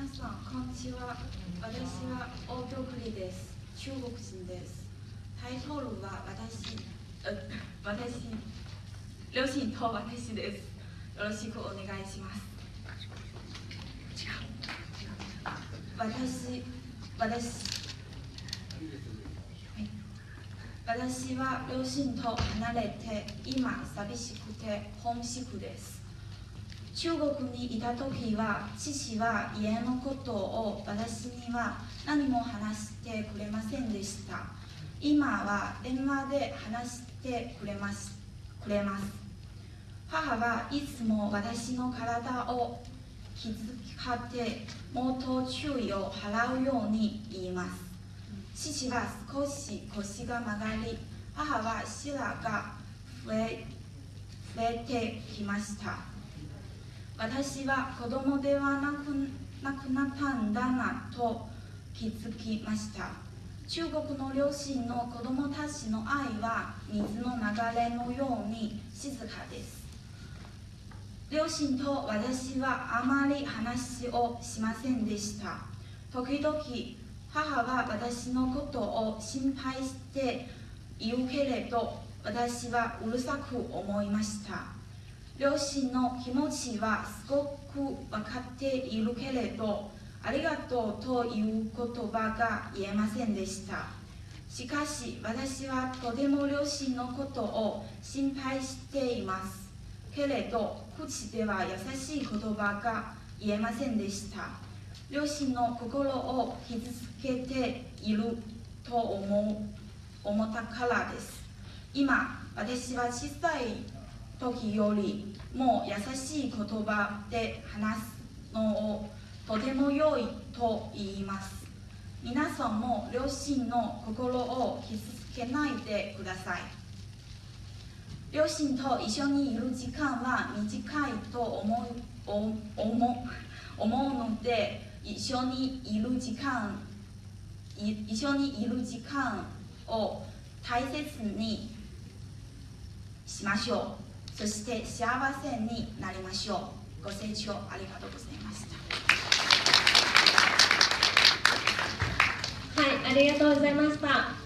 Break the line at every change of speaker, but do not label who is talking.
皆さん、こんにちは。私は大京栗です。中国人です。タイトルは私、う私、両親と私です。よろしくお願いします。私、私、私は両親と離れて今寂しくてホームシックです。中国にいた時は父は家のことを私には何も話してくれませんでした。今は電話で話してくれますくれます。母はいつも私の体を気遣ってもっと注意を払うように言います。父は少し腰が曲がり母は白が増え増えてきました。私は子供ではなくなくなったんだなと気づきました。中国の両親の子供たちの愛は水の流れのように静かです。両親と私はあまり話をしませんでした。時々母は私のことを心配して言うけれど私はうるさく思いました。両親の気持ちはすごく分かっているけれどありがとうという言葉が言えませんでした。しかし私はとても両親のことを心配しています。けれど口では優しい言葉が言えませんでした。両親の心を傷つけていると思う思ったからです。今私は小さい時よりも優しい言葉で話すのをとても良いと言います。皆さんも両親の心を傷つけないでください。両親と一緒にいる時間は短いと思う思思思うので一緒にいる時間一緒にいる時間を大切にしましょう。そして幸せになりましょうご清聴ありがとうございました
はい、ありがとうございました。